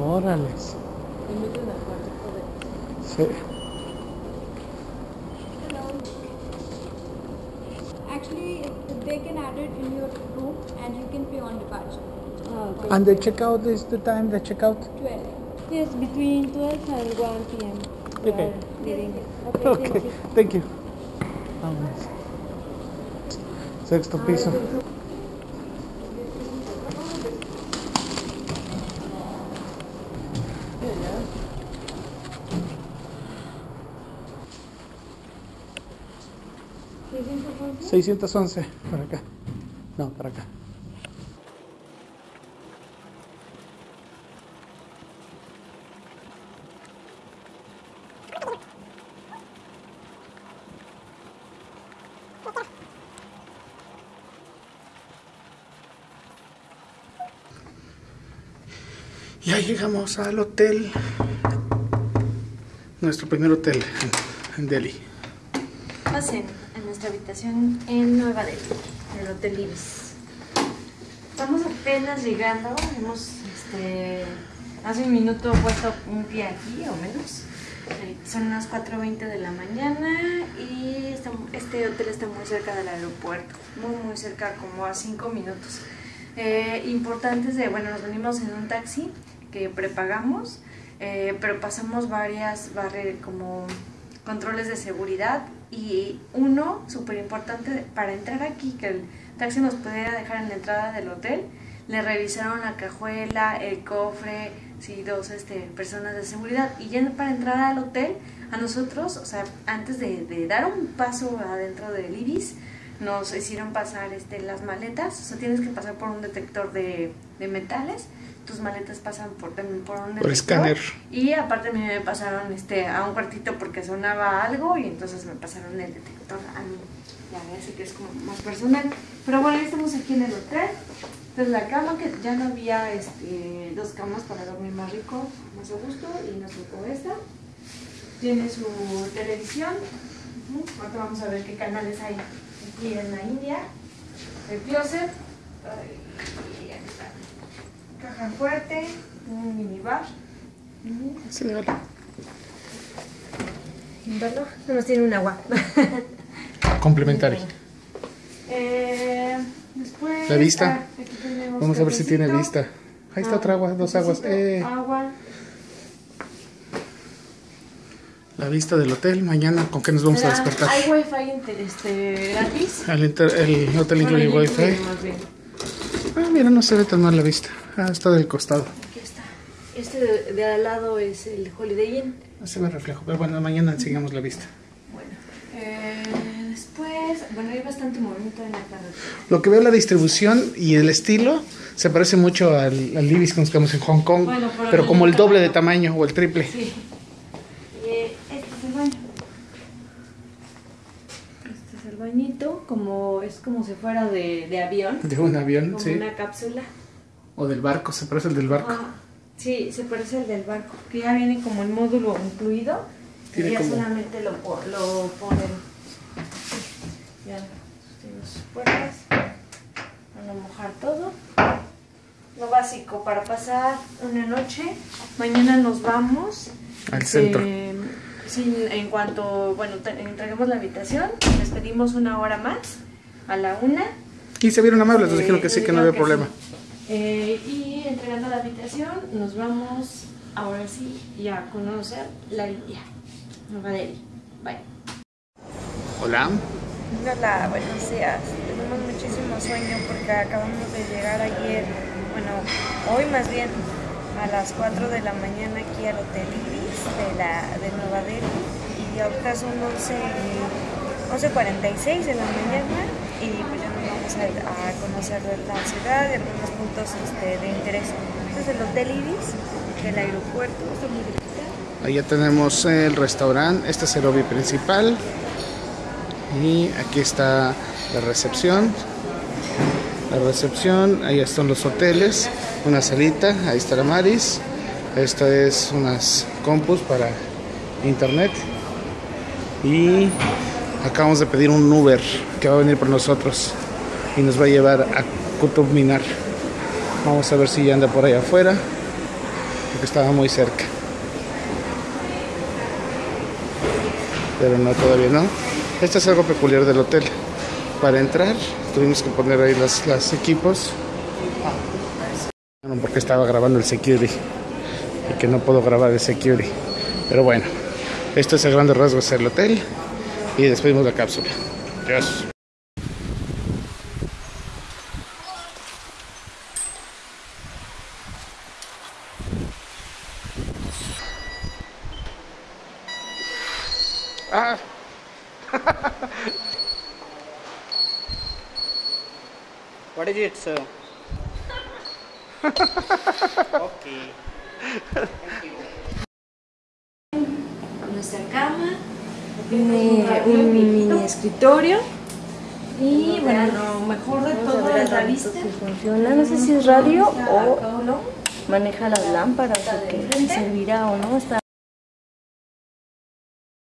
Órale. Sí. Actually they can add it in your room and you can pay on departure. Ah, okay. And the checkout is the time, the checkout? 12. Yes, between 12 and 1 p.m. we Okay. Okay, Okay, thank you. thank you. Vámonos. Sexto piso. ¿611? 611, para acá. No, para acá. Ya llegamos al hotel. Nuestro primer hotel en, en Delhi. Pasen nuestra habitación en Nueva Delhi, en el Hotel Ibis. Estamos apenas llegando, hemos este, hace un minuto puesto un pie aquí o menos. Eh, Son las 4.20 de la mañana y este hotel está muy cerca del aeropuerto, muy muy cerca, como a 5 minutos. Eh, importantes de, bueno, nos venimos en un taxi que prepagamos, eh, pero pasamos varias barre- como controles de seguridad y uno súper importante para entrar aquí, que el taxi nos pudiera dejar en la entrada del hotel, le revisaron la cajuela, el cofre, sí, dos este, personas de seguridad. Y ya para entrar al hotel, a nosotros, o sea, antes de, dar un paso adentro del Ibis, nos hicieron pasar este, las maletas, o sea, tienes que pasar por un detector de, de metales, tus maletas pasan por, también por un detector. escáner. Y aparte a mí me pasaron este, a un cuartito porque sonaba algo y entonces me pasaron el detector a mí. Ya ves que es como más personal. Pero bueno, ya estamos aquí en el hotel. Entonces la cama, que ya no había este, dos camas para dormir más rico, más a gusto, y nos tocó esta. Tiene su televisión. Ujú. Ahorita vamos a ver qué canales hay aquí en la India. El closet. Ay. Caja fuerte, un minibar. Sí, vale. ¿Verdad? No nos tiene un agua. Complementario. Eh, después. La vista. ah, Vamos a ver si tiene vista. Ahí está Ah, otra agua, dos aguas. Eh, Agua. la vista del hotel. Mañana, ¿con qué nos vamos a despertar? Hay wifi este, gratis. El, inter- el hotel incluye yo wifi. Ah, mira, no se ve tan mal la vista. Ah, está del costado. Aquí está. Este de, de al lado es el Holiday Inn. No se ve reflejo. Pero bueno, mañana enseñamos la vista. Bueno. Eh, después, bueno, hay bastante movimiento en la carretera. Lo que veo la distribución y el estilo se parece mucho al, al Ibis que nos quedamos en Hong Kong. Bueno, pero pero como el doble de tamaño. tamaño o el triple. Sí. Eh, este es el baño. Este es el bañito, como es como si fuera de, de avión, De un avión, como sí. una cápsula. O del barco, se parece al del barco. Ah, sí, se parece al del barco, que ya viene como el módulo incluido. Tiene y ya como- solamente lo, lo ponen. Ya sus puertas. Van a mojar todo. Lo básico para pasar una noche. Mañana nos vamos. Al Eh, sí, en cuanto, bueno, entreguemos la habitación, les pedimos una hora más, a la una. Y se vieron amables, nos Eh, dijeron que sí, que no había problema. sí. Eh, y entregando la habitación, nos vamos ahora sí ya a conocer la India, Nueva Delhi. Bye. Hola. Hola, buenos días. Tenemos muchísimo sueño porque acabamos de llegar ayer, bueno, hoy más bien, a las 4 de la mañana aquí al Hotel Ibis de, la, de Nueva Delhi y ahorita son 11, y- 11.46 de la mañana y pues ya nos vamos a, a conocer la ciudad y algunos puntos este, de interés. Este es el Hotel Ibis del aeropuerto, está muy. Allá tenemos el restaurante, este es el lobby principal. Y aquí está la recepción. La recepción, ahí están los hoteles, una salita, ahí está la Maris. Esto es unas compus para internet. Y acabamos de pedir un Uber que va a venir por nosotros y nos va a llevar a Qutub Minar. Vamos a ver si ya anda por allá afuera, porque estaba muy cerca. pero no, todavía no. Esto es algo peculiar del hotel. Para entrar. Tuvimos que poner ahí los, los equipos. Bueno, porque estaba grabando el security. Y que no puedo grabar el security. Pero bueno, esto es a grandes rasgos el hotel. Y despedimos la cápsula. Adiós. Ah. What is it, sir? okay. Nuestra cama, tiene un mini escritorio y bueno, lo mejor de todo es la vista. funciona, no sé si es radio o maneja las lámparas o qué servirá o no. Está